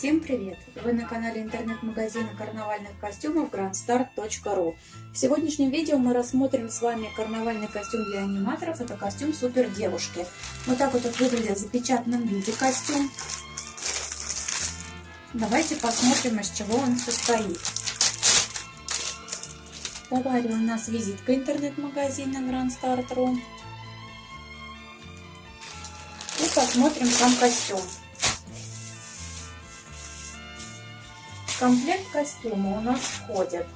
Всем привет! Вы на канале интернет-магазина карнавальных костюмов grandstar.ru В сегодняшнем видео мы рассмотрим с вами карнавальный костюм для аниматоров. Это костюм супер девушки. Вот так вот выглядит в запечатанном виде костюм. Давайте посмотрим, из чего он состоит. В у нас визитка интернет-магазина grandstar.ru И посмотрим сам костюм. Комплект костюма у нас входят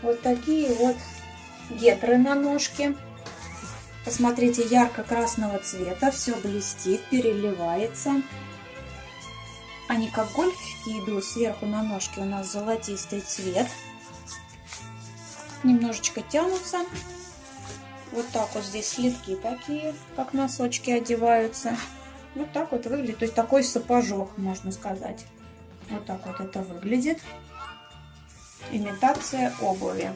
вот такие вот гетры на ножке. Посмотрите, ярко-красного цвета, все блестит, переливается. Они как гольфики идут, сверху на ножке у нас золотистый цвет. Немножечко тянутся. Вот так вот здесь слитки такие, как носочки одеваются. Вот так вот выглядит, то есть такой сапожок, можно сказать. Вот так вот это выглядит. Имитация обуви.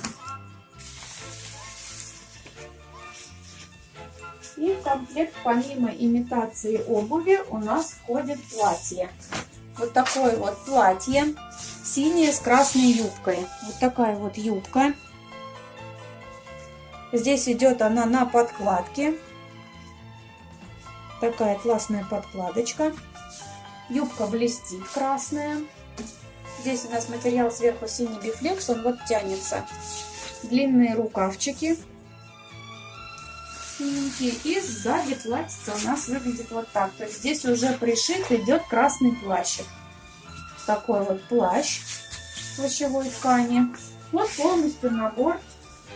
И в комплект помимо имитации обуви у нас входит платье. Вот такое вот платье. Синее с красной юбкой. Вот такая вот юбка. Здесь идет она на подкладке. Такая классная подкладочка. Юбка блестит красная. Здесь у нас материал сверху синий бифлекс, он вот тянется. Длинные рукавчики. Синенькие. И сзади платьице у нас выглядит вот так. То есть здесь уже пришит идет красный плащик. Такой вот плащ плащевой ткани. Вот полностью набор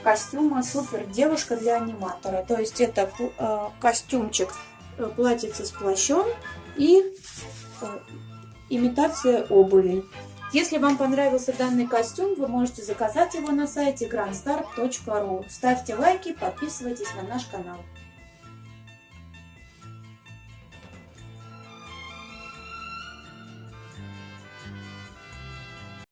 костюма супер девушка для аниматора. То есть это э, костюмчик э, платьице с плащом и имитация обуви. Если вам понравился данный костюм, вы можете заказать его на сайте grandstar.ru. Ставьте лайки, подписывайтесь на наш канал.